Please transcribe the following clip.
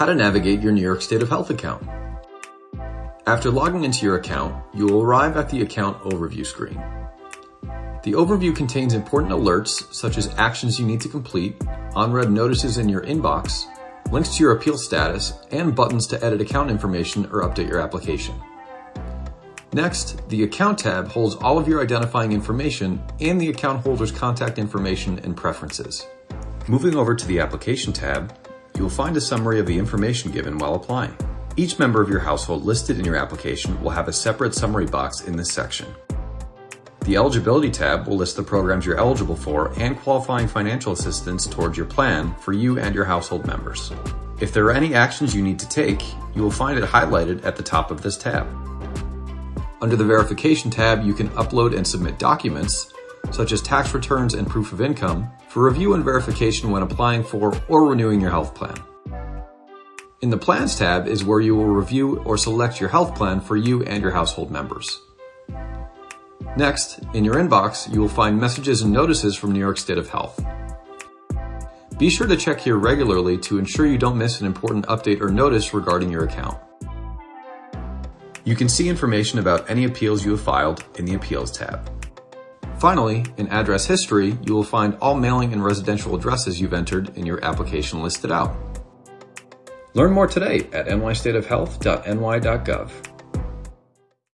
How to navigate your New York State of Health account. After logging into your account, you will arrive at the account overview screen. The overview contains important alerts such as actions you need to complete, unread notices in your inbox, links to your appeal status, and buttons to edit account information or update your application. Next, the Account tab holds all of your identifying information and the account holder's contact information and preferences. Moving over to the Application tab, you will find a summary of the information given while applying. Each member of your household listed in your application will have a separate summary box in this section. The Eligibility tab will list the programs you're eligible for and qualifying financial assistance towards your plan for you and your household members. If there are any actions you need to take, you will find it highlighted at the top of this tab. Under the Verification tab, you can upload and submit documents, such as tax returns and proof of income, for review and verification when applying for or renewing your health plan. In the Plans tab is where you will review or select your health plan for you and your household members. Next, in your inbox, you will find messages and notices from New York State of Health. Be sure to check here regularly to ensure you don't miss an important update or notice regarding your account. You can see information about any appeals you have filed in the Appeals tab. Finally, in Address History, you will find all mailing and residential addresses you've entered in your application listed out. Learn more today at nystateofhealth.ny.gov.